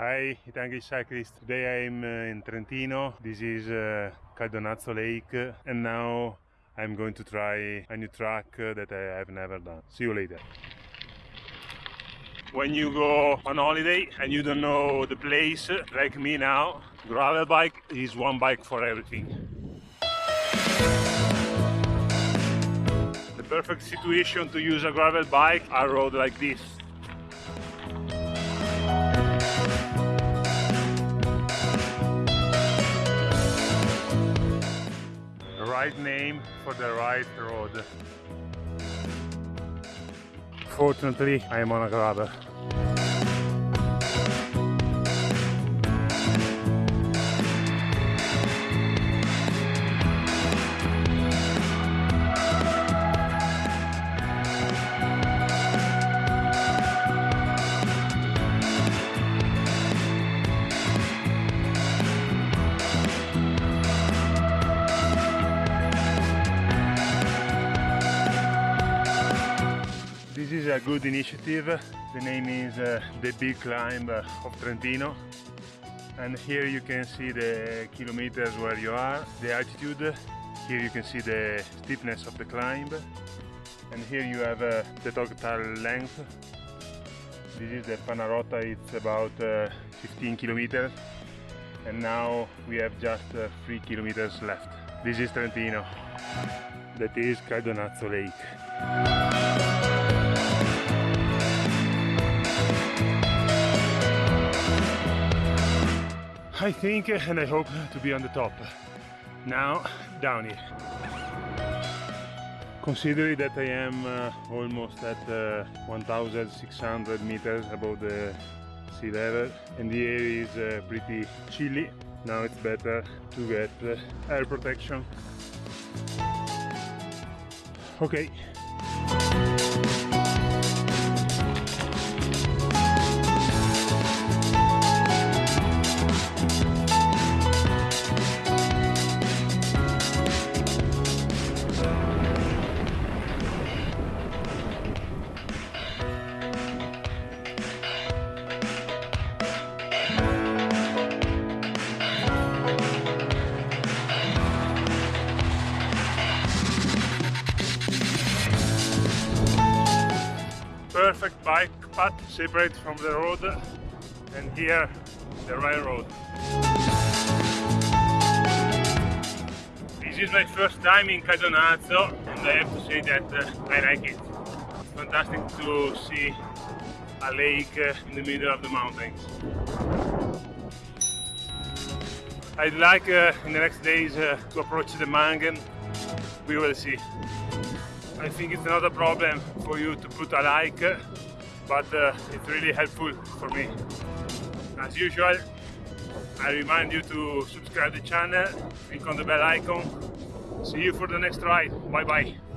Hi Itanghi cyclist, today I'm uh, in Trentino, this is uh, Caldonazzo Lake and now I'm going to try a new track uh, that I have never done. See you later. When you go on holiday and you don't know the place, like me now, gravel bike is one bike for everything. The perfect situation to use a gravel bike, a road like this. Right name for the right road. Fortunately, I am on a gravel. This is a good initiative. The name is uh, The Big Climb of Trentino. And here you can see the kilometers where you are, the altitude. Here you can see the steepness of the climb. And here you have uh, the total length. This is the Panarotta, it's about uh, 15 kilometers. And now we have just uh, 3 kilometers left. This is Trentino. That is Caldonazzo Lake. I think and I hope to be on the top. Now, down here. Considering that I am uh, almost at uh, 1600 meters above the sea level and the air is uh, pretty chilly, now it's better to get uh, air protection. Okay. Perfect bike path separate from the road and here the railroad. This is my first time in Caldonazzo and I have to say that uh, I like it. It's fantastic to see a lake uh, in the middle of the mountains. I'd like uh, in the next days uh, to approach the Manghen. We will see. I think it's not a problem for you to put a like, but uh, it's really helpful for me. As usual, I remind you to subscribe the channel, click on the bell icon. See you for the next ride. Bye bye.